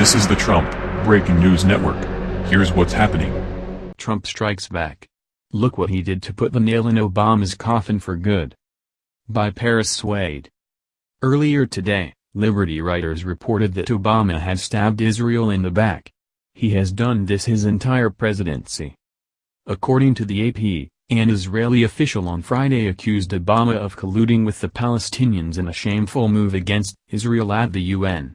This is the Trump Breaking News Network. Here's what's happening. Trump strikes back. Look what he did to put the nail in Obama's coffin for good. By Paris Wade. Earlier today, Liberty writers reported that Obama had stabbed Israel in the back. He has done this his entire presidency. According to the AP, an Israeli official on Friday accused Obama of colluding with the Palestinians in a shameful move against Israel at the UN.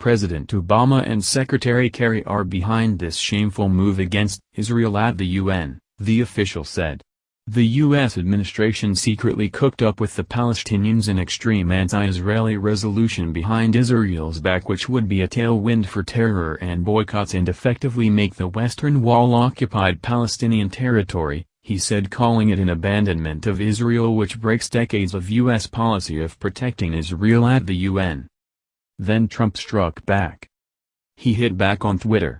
President Obama and Secretary Kerry are behind this shameful move against Israel at the UN, the official said. The U.S. administration secretly cooked up with the Palestinians an extreme anti-Israeli resolution behind Israel's back which would be a tailwind for terror and boycotts and effectively make the Western Wall occupied Palestinian territory, he said calling it an abandonment of Israel which breaks decades of U.S. policy of protecting Israel at the UN. Then Trump struck back. He hit back on Twitter.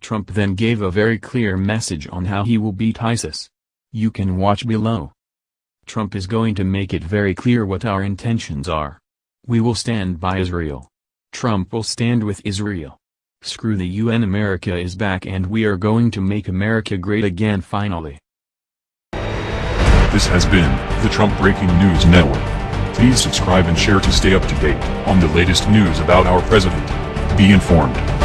Trump then gave a very clear message on how he will beat ISIS. You can watch below. Trump is going to make it very clear what our intentions are. We will stand by Israel. Trump will stand with Israel. Screw the UN America is back and we are going to make America great again finally. This has been the Trump Breaking News Network. Please subscribe and share to stay up to date on the latest news about our president. Be informed.